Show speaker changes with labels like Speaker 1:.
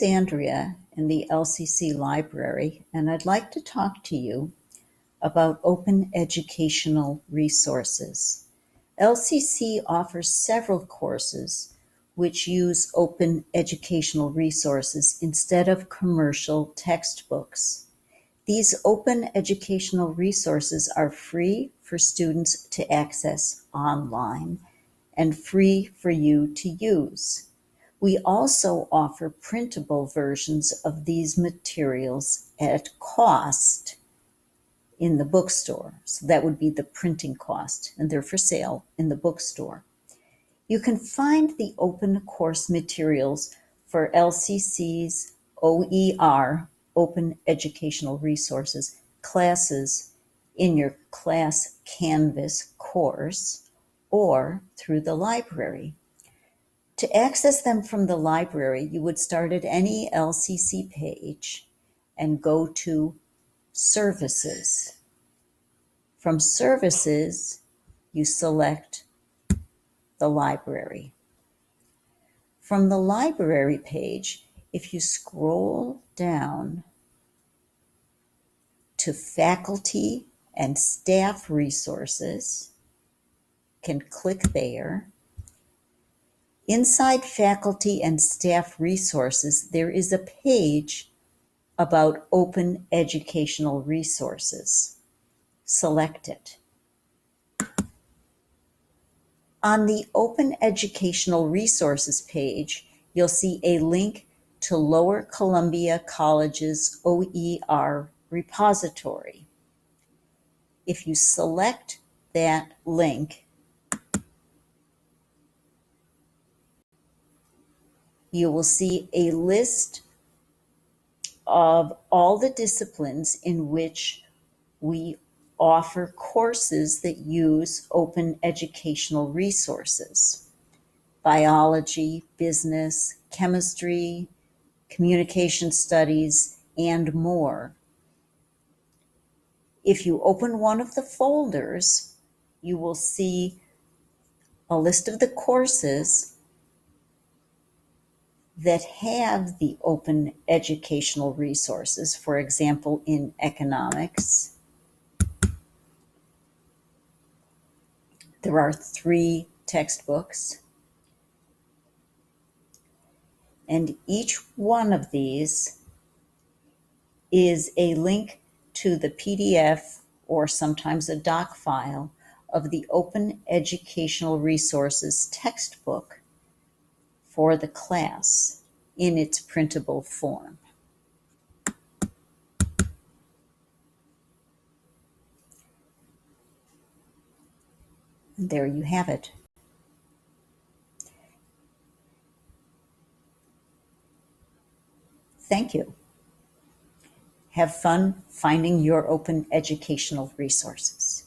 Speaker 1: is Andrea in the LCC library, and I'd like to talk to you about open educational resources. LCC offers several courses which use open educational resources instead of commercial textbooks. These open educational resources are free for students to access online and free for you to use. We also offer printable versions of these materials at cost in the bookstore. So that would be the printing cost, and they're for sale in the bookstore. You can find the open course materials for LCC's OER, Open Educational Resources, classes in your Class Canvas course or through the library. To access them from the library, you would start at any LCC page and go to Services. From Services, you select the library. From the library page, if you scroll down to Faculty and Staff Resources, can click there Inside Faculty and Staff Resources, there is a page about Open Educational Resources. Select it. On the Open Educational Resources page, you'll see a link to Lower Columbia College's OER repository. If you select that link, you will see a list of all the disciplines in which we offer courses that use open educational resources. Biology, business, chemistry, communication studies, and more. If you open one of the folders, you will see a list of the courses that have the open educational resources, for example, in economics. There are three textbooks. And each one of these is a link to the PDF or sometimes a doc file of the Open Educational Resources textbook for the class in its printable form. There you have it. Thank you. Have fun finding your open educational resources.